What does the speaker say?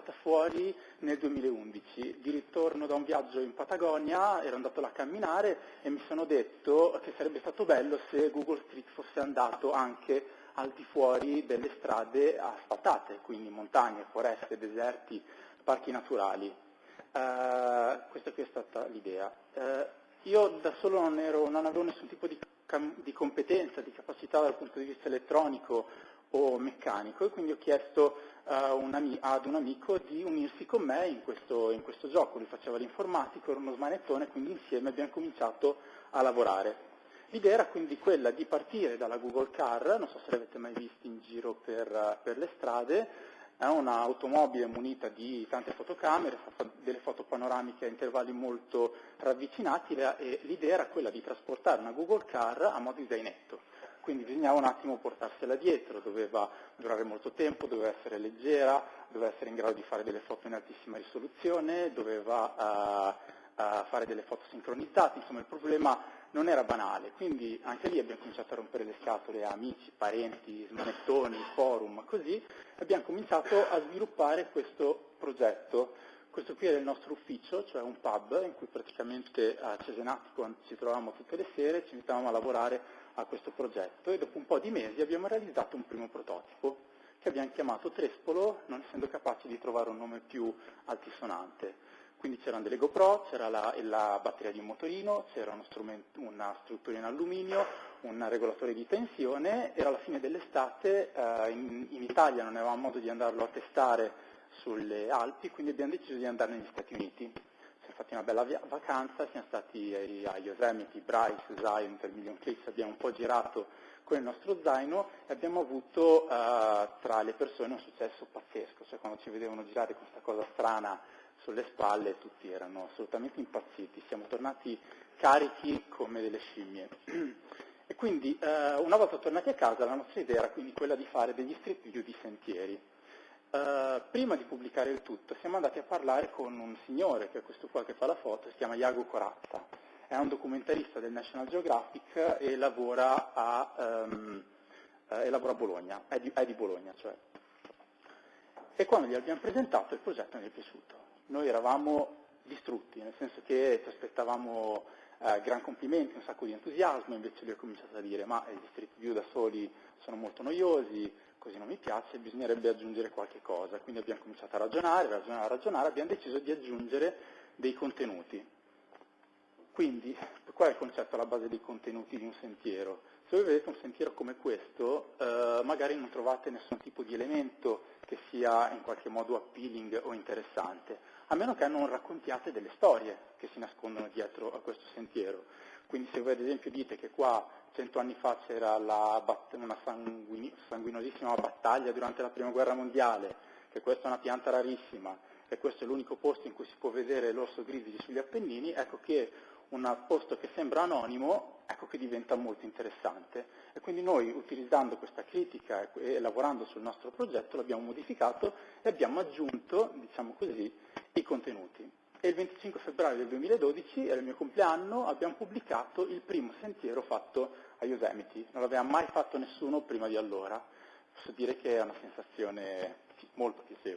Februari nel 2011, di ritorno da un viaggio in Patagonia, ero andato là a camminare e mi sono detto che sarebbe stato bello se Google Street fosse andato anche al di fuori delle strade asfaltate, quindi montagne, foreste, deserti, parchi naturali. Uh, questa qui è stata l'idea. Uh, io da solo non, ero, non, avevo nessun tipo di, di competenza, di capacità dal punto di vista elettronico o meccanico e quindi ho chiesto uh, un ad un amico di unirsi con me in questo, in questo gioco, lui faceva l'informatico, era uno smanettone, quindi insieme abbiamo cominciato a lavorare. L'idea era quindi quella di partire dalla Google Car, non so se l'avete mai visto in giro per, per le strade, è un'automobile munita di tante fotocamere, fa delle foto panoramiche a intervalli molto ravvicinati e l'idea era quella di trasportare una Google Car a modo di zainetto quindi bisognava un attimo portarsela dietro, doveva durare molto tempo, doveva essere leggera, doveva essere in grado di fare delle foto in altissima risoluzione, doveva uh, uh, fare delle foto sincronizzate, insomma il problema non era banale, quindi anche lì abbiamo cominciato a rompere le scatole a amici, parenti, smanettoni, forum, così, abbiamo cominciato a sviluppare questo progetto. Questo qui era il nostro ufficio, cioè un pub in cui praticamente a Cesenatico ci trovavamo tutte le sere, ci mettavamo a lavorare a questo progetto e dopo un po' di mesi abbiamo realizzato un primo prototipo che abbiamo chiamato Trespolo, non essendo capaci di trovare un nome più altisonante. Quindi c'erano delle GoPro, c'era la, la, batteria di un motorino, c'era una struttura in alluminio, un regolatore di tensione, era la fine dell'estate, eh, in, in, Italia non avevamo modo di andarlo a testare sulle Alpi, quindi abbiamo deciso di andare negli Stati Uniti siamo fatti una bella vacanza, siamo stati a Yosemite, Bryce, Zion, per Million Cliffs, abbiamo un po' girato con il nostro zaino e abbiamo avuto uh, tra le persone un successo pazzesco, cioè quando ci vedevano girare questa cosa strana sulle spalle tutti erano assolutamente impazziti, siamo tornati carichi come delle scimmie. E quindi uh, una volta tornati a casa la nostra idea era quindi quella di fare degli street view di sentieri. Uh, prima di pubblicare il tutto siamo andati a parlare con un signore, che è questo qua che fa la foto, si chiama Iago Corazza, è un documentarista del National Geographic e lavora a, um, uh, e lavora a Bologna, è di, è di, Bologna cioè. E quando gli abbiamo presentato il progetto non è piaciuto. Noi eravamo distrutti, nel senso che ci aspettavamo uh, gran complimenti, un sacco di entusiasmo, invece lui ha cominciato a dire ma gli street view da soli sono molto noiosi, così non mi piace, bisognerebbe aggiungere qualche cosa. Quindi abbiamo cominciato a ragionare, ragionare, ragionare, abbiamo deciso di aggiungere dei contenuti. Quindi, qual è il concetto alla base dei contenuti di un sentiero? Se voi vedete un sentiero come questo, eh, magari non trovate nessun tipo di elemento che sia in qualche modo appealing o interessante, a meno che non raccontiate delle storie che si nascondono dietro a questo sentiero. Quindi se voi ad esempio dite che qua cento anni fa c'era una sanguinosissima battaglia durante la prima guerra mondiale, che questa è una pianta rarissima e questo è l'unico posto in cui si può vedere l'orso grizzly sugli Appennini, ecco che un posto che sembra anonimo, ecco che diventa molto interessante. E quindi noi, utilizzando questa critica e, lavorando sul nostro progetto, l'abbiamo modificato e abbiamo aggiunto, diciamo così, i contenuti e il 25 febbraio del 2012, era il mio compleanno, abbiamo pubblicato il primo sentiero fatto a Yosemite. Non l'aveva mai fatto nessuno prima di allora. Posso dire che è una sensazione molto piacevole.